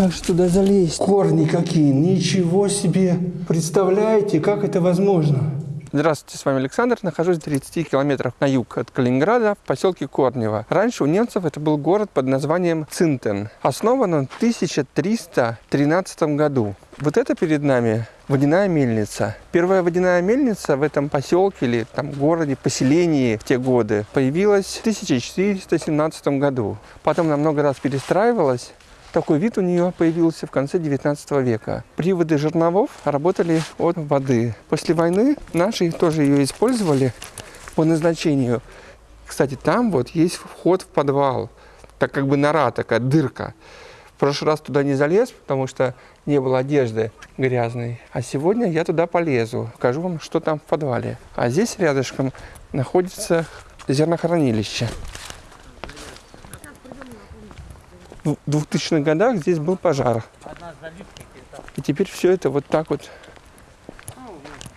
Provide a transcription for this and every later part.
Как же туда залезть? Корни какие, ничего себе. Представляете, как это возможно? Здравствуйте, с вами Александр. Нахожусь в 30 километрах на юг от Калининграда в поселке Корнево. Раньше у немцев это был город под названием Цинтен. Основан он в 1313 году. Вот это перед нами водяная мельница. Первая водяная мельница в этом поселке или там городе, поселении в те годы появилась в 1417 году. Потом она много раз перестраивалась такой вид у нее появился в конце 19 века. Приводы жерновов работали от воды. После войны наши тоже ее использовали по назначению. Кстати, там вот есть вход в подвал. Так как бы нора такая, дырка. В прошлый раз туда не залез, потому что не было одежды грязной. А сегодня я туда полезу. Покажу вам, что там в подвале. А здесь рядышком находится зернохранилище. В 2000-х годах здесь был пожар. И теперь все это вот так вот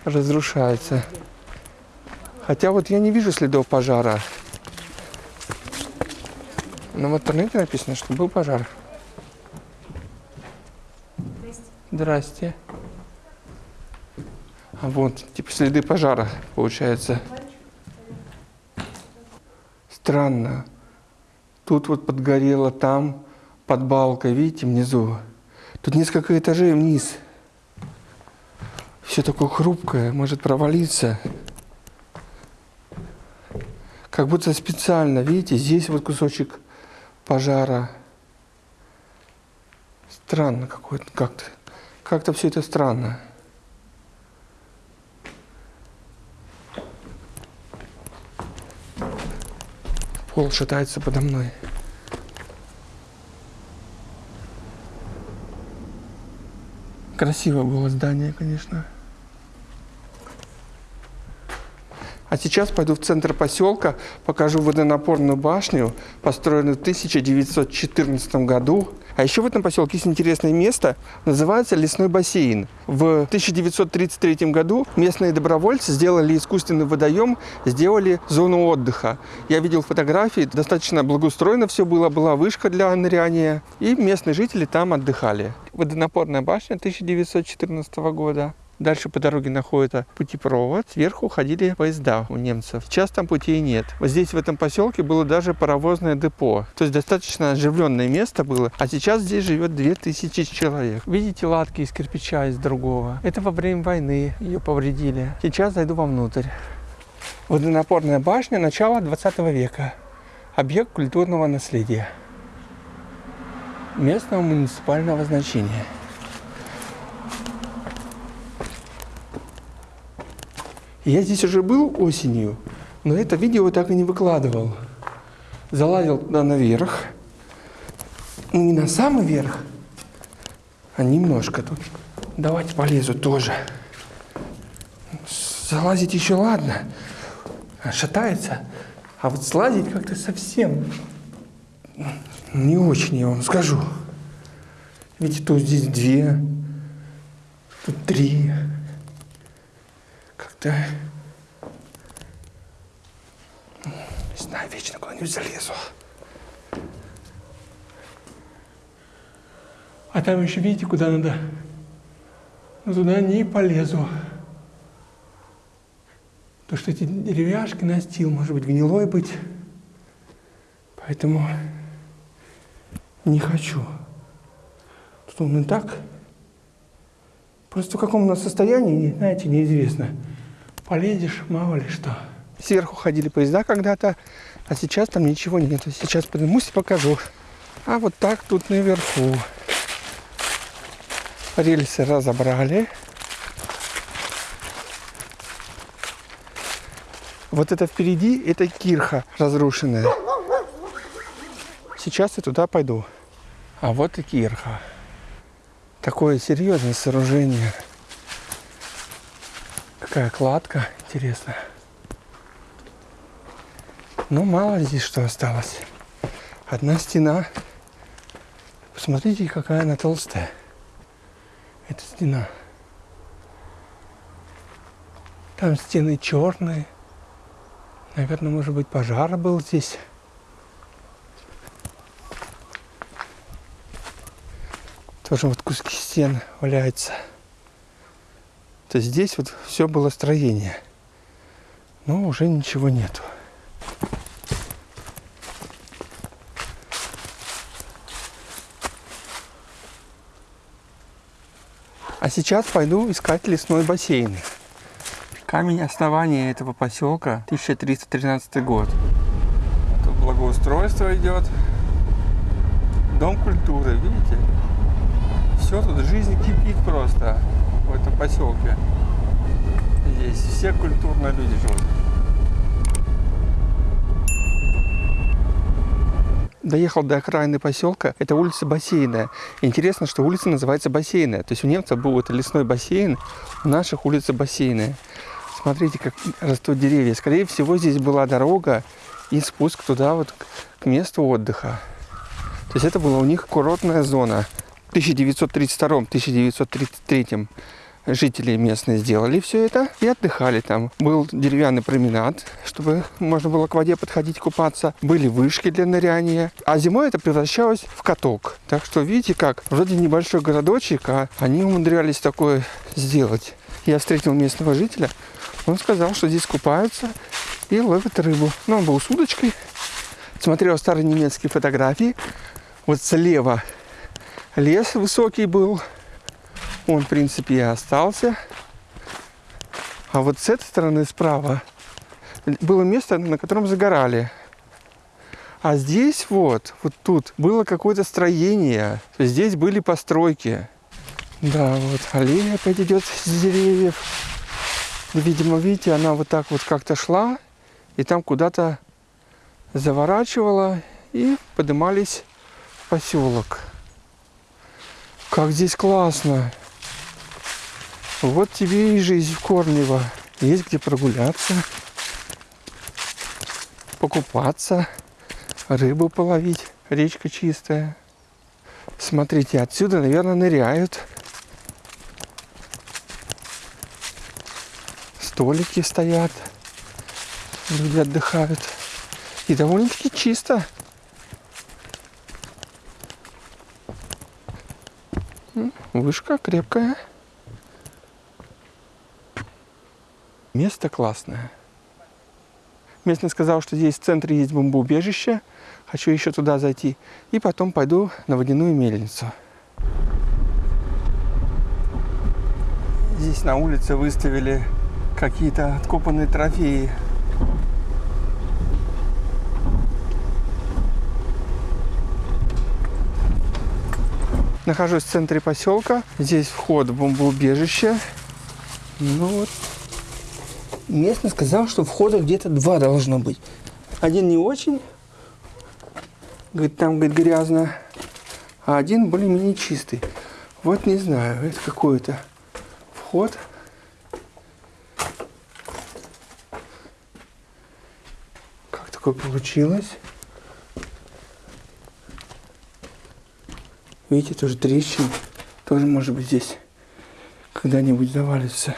разрушается. Хотя вот я не вижу следов пожара. Но в интернете написано, что был пожар. Здрасте. А вот, типа следы пожара, получается. Странно. Тут вот подгорело, там под балкой, видите, внизу. Тут несколько этажей вниз. Все такое хрупкое, может провалиться. Как будто специально, видите, здесь вот кусочек пожара. Странно какой-то, как-то. Как-то все это странно. Пол шатается подо мной. Красиво было здание, конечно. А сейчас пойду в центр поселка, покажу водонапорную башню, построенную в 1914 году. А еще в этом поселке есть интересное место, называется лесной бассейн. В 1933 году местные добровольцы сделали искусственный водоем, сделали зону отдыха. Я видел фотографии, достаточно благоустроено все было, была вышка для ныряния, и местные жители там отдыхали. Водонапорная башня 1914 года. Дальше по дороге находится путепровод. Сверху ходили поезда у немцев. Сейчас там путей нет. Вот здесь, в этом поселке, было даже паровозное депо. То есть достаточно оживленное место было. А сейчас здесь живет 2000 человек. Видите латки из кирпича, из другого. Это во время войны ее повредили. Сейчас зайду вовнутрь. Водонапорная башня начала 20 века. Объект культурного наследия. Местного муниципального значения. Я здесь уже был осенью, но это видео так и не выкладывал. Залазил туда наверх. Ну, не на самый верх, а немножко тут. Давайте полезу тоже. Залазить еще ладно. Шатается. А вот слазить как-то совсем не очень, я вам скажу. Видите, тут здесь две, тут три. Как-то... Не знаю, вечно куда-нибудь залезу. А там еще, видите, куда надо? Но туда не полезу. Потому что эти деревяшки настил, может быть, гнилой быть. Поэтому не хочу. Тут он и так. Просто в каком у нас состоянии, знаете, неизвестно полезешь, мало ли что. Сверху ходили поезда когда-то, а сейчас там ничего нет. Сейчас поднимусь и покажу. А вот так тут наверху. Рельсы разобрали. Вот это впереди, это кирха разрушенная. Сейчас я туда пойду. А вот и кирха. Такое серьезное сооружение. Какая кладка интересная. Ну, мало здесь что осталось. Одна стена. Посмотрите, какая она толстая. Это стена. Там стены черные. Наверное, может быть, пожар был здесь. Тоже вот куски стен валяются. То есть здесь вот все было строение. Но уже ничего нету. А сейчас пойду искать лесной бассейн. Камень основания этого поселка 1313 год. Тут благоустройство идет. Дом культуры, видите? Все тут жизнь кипит просто в этом поселке. Здесь все культурные люди живут. доехал до окраины поселка. Это улица Бассейная. Интересно, что улица называется Бассейная. То есть у немцев был это лесной бассейн, у наших улица Бассейная. Смотрите, как растут деревья. Скорее всего, здесь была дорога и спуск туда вот к месту отдыха. То есть это была у них курортная зона. В 1932-1933 жители местные сделали все это и отдыхали там. Был деревянный променад, чтобы можно было к воде подходить купаться. Были вышки для ныряния. А зимой это превращалось в каток. Так что видите как, вроде небольшой городочек, а они умудрялись такое сделать. Я встретил местного жителя, он сказал, что здесь купаются и ловят рыбу. Ну, он был с удочкой, смотрел старые немецкие фотографии. Вот слева лес высокий был, он, в принципе, и остался. А вот с этой стороны справа было место, на котором загорали. А здесь вот, вот тут было какое-то строение. Здесь были постройки. Да, вот аллея опять идет с деревьев. Видимо, видите, она вот так вот как-то шла. И там куда-то заворачивала. И поднимались в поселок. Как здесь классно. Вот тебе и жизнь в Корнево. Есть где прогуляться, покупаться, рыбу половить. Речка чистая. Смотрите, отсюда, наверное, ныряют. Столики стоят. Люди отдыхают. И довольно-таки чисто. Вышка крепкая. Место классное. Местный сказал, что здесь в центре есть бомбоубежище. Хочу еще туда зайти. И потом пойду на водяную мельницу. Здесь на улице выставили какие-то откопанные трофеи. Нахожусь в центре поселка. Здесь вход в бомбоубежище. Ну вот, местный сказал, что входа где-то два должно быть. Один не очень, говорит, там говорит, грязно, а один более-менее чистый. Вот не знаю, это какой-то вход. Как такое получилось? Видите, тоже трещины. Тоже может быть здесь когда-нибудь завалится.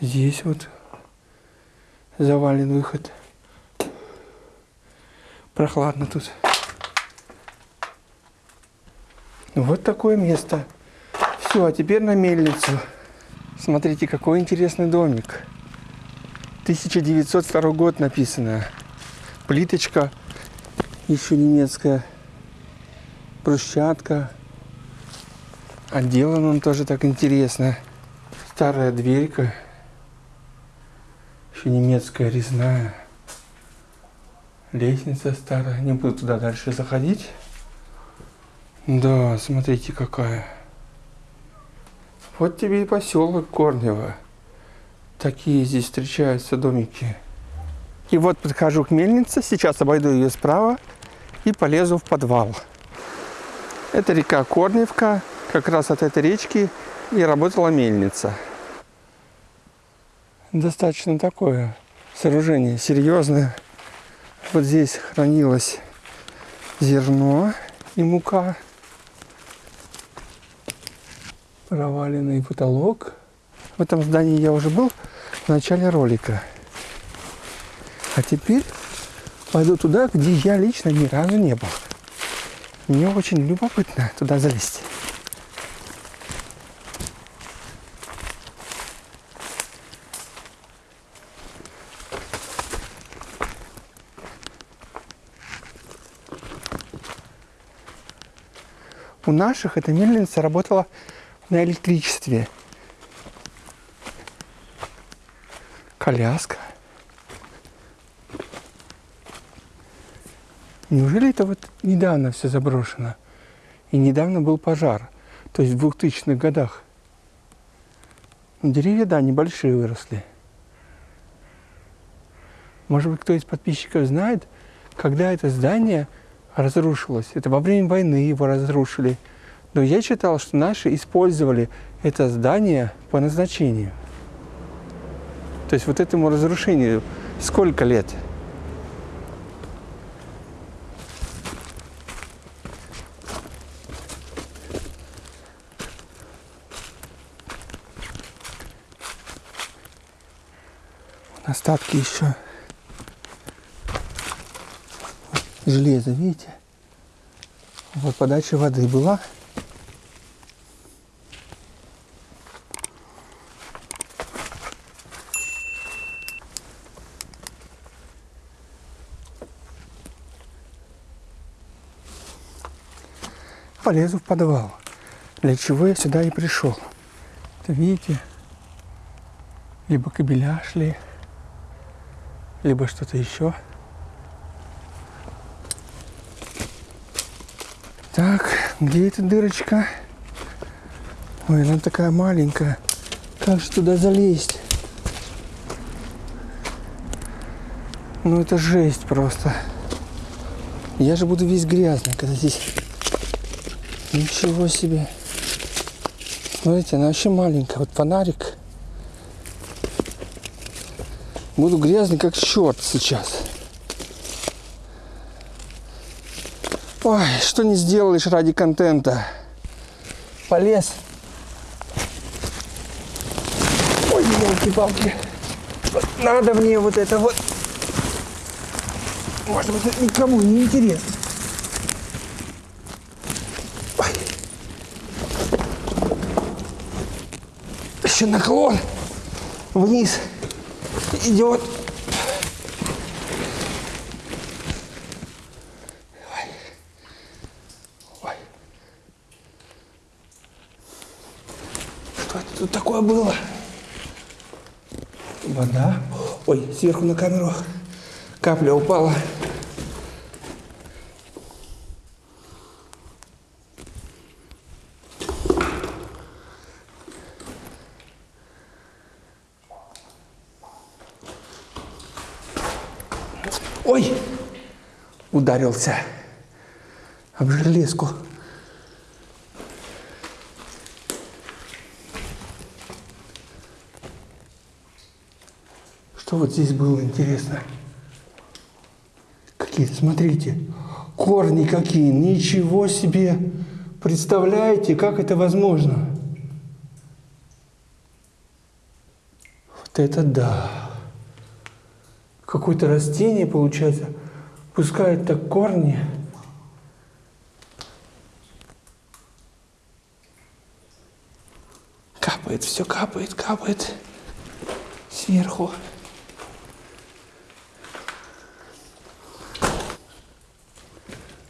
Здесь вот завален выход. Прохладно тут. Вот такое место. Все, а теперь на мельницу. Смотрите, какой интересный домик. 1902 год написано. Плиточка еще немецкая. Брусчатка. Отделан он тоже так интересно. Старая дверька еще немецкая резная. Лестница старая. Не буду туда дальше заходить. Да, смотрите какая. Вот тебе и поселок Корнево. Такие здесь встречаются домики. И вот подхожу к мельнице, сейчас обойду ее справа и полезу в подвал. Это река Корневка, как раз от этой речки и работала мельница достаточно такое сооружение серьезное. Вот здесь хранилось зерно и мука. Проваленный потолок. В этом здании я уже был в начале ролика. А теперь пойду туда, где я лично ни разу не был. Мне очень любопытно туда залезть. У наших эта мельница работала на электричестве. Коляска. Неужели это вот недавно все заброшено? И недавно был пожар, то есть в 2000-х годах. Ну, деревья, да, небольшие выросли. Может быть, кто из подписчиков знает, когда это здание разрушилось. Это во время войны его разрушили. Но я читал, что наши использовали это здание по назначению. То есть вот этому разрушению сколько лет? Остатки еще. Железо, видите? Вот подача воды была. Полезу в подвал. Для чего я сюда и пришел. Это видите, либо кабеля шли, либо что-то еще. Так, где эта дырочка? Ой, она такая маленькая. Как же туда залезть? Ну это жесть просто. Я же буду весь грязный, когда здесь... Ничего себе. Смотрите, она вообще маленькая. Вот фонарик. Буду грязный, как черт сейчас. Ой, что не сделаешь ради контента. Полез. Ой, елки-палки. Надо мне вот это вот. Может быть, это никому не интересно. Еще наклон вниз идет. Ой. Ой. Что это тут такое было? Вода. Ой, сверху на камеру капля упала. Ой! Ударился об железку. Что вот здесь было интересно? Какие, смотрите, корни какие, ничего себе! Представляете, как это возможно? Вот это да! Какое-то растение, получается, пускает так корни. Капает, все капает, капает сверху.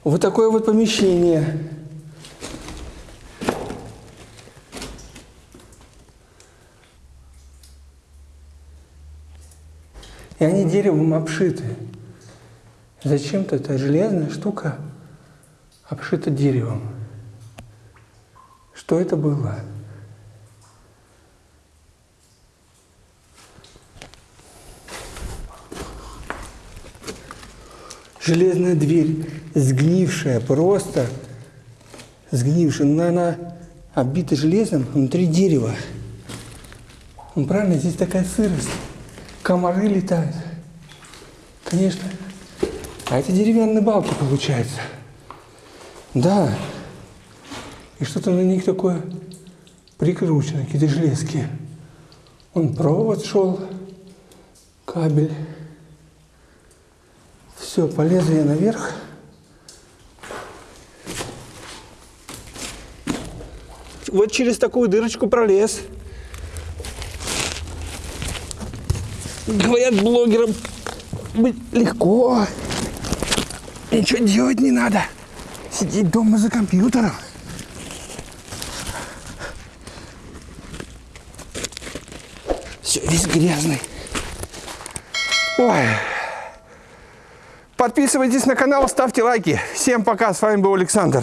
Вот такое вот помещение. И они деревом обшиты. Зачем-то эта железная штука обшита деревом. Что это было? Железная дверь, сгнившая, просто сгнившая, но она обита железом внутри дерева. Ну, правильно, здесь такая сырость комары летают. Конечно. А это деревянные балки получается. Да. И что-то на них такое прикручено, какие-то железки. Он провод шел, кабель. Все, полезу я наверх. Вот через такую дырочку пролез. Говорят, блогерам быть легко. Ничего делать не надо. Сидеть дома за компьютером. Все, весь грязный. Ой. Подписывайтесь на канал, ставьте лайки. Всем пока, с вами был Александр.